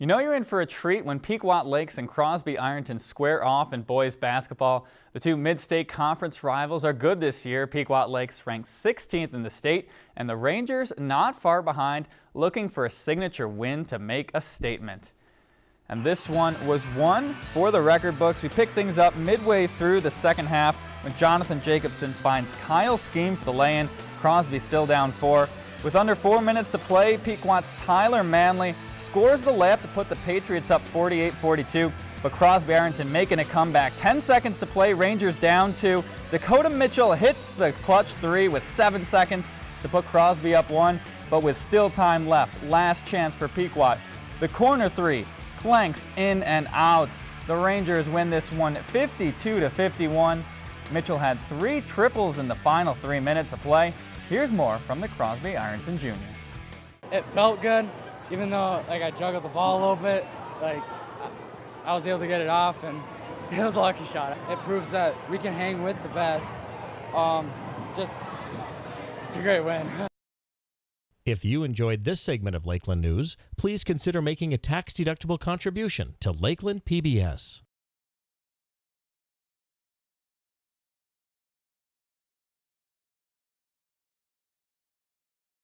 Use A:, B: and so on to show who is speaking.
A: You know you're in for a treat when Pequot Lakes and Crosby Ironton square off in boys basketball. The two mid-state conference rivals are good this year. Pequot Lakes ranked 16th in the state and the Rangers not far behind looking for a signature win to make a statement. And this one was won for the record books. We pick things up midway through the second half when Jonathan Jacobson finds Kyle Scheme for the lay-in. Crosby still down four. With under four minutes to play, Pequot's Tyler Manley scores the layup to put the Patriots up 48-42, but Crosby Ironton making a comeback. 10 seconds to play, Rangers down two. Dakota Mitchell hits the clutch three with seven seconds to put Crosby up one, but with still time left, last chance for Pequot. The corner three clanks in and out. The Rangers win this one 52-51. Mitchell had three triples in the final three minutes of play. Here's more from the Crosby Ironton Jr.
B: It felt good, even though like I juggled the ball a little bit. Like I was able to get it off, and it was a lucky shot. It proves that we can hang with the best. Um, just it's a great win.
C: If you enjoyed this segment of Lakeland News, please consider making a tax-deductible contribution to Lakeland PBS.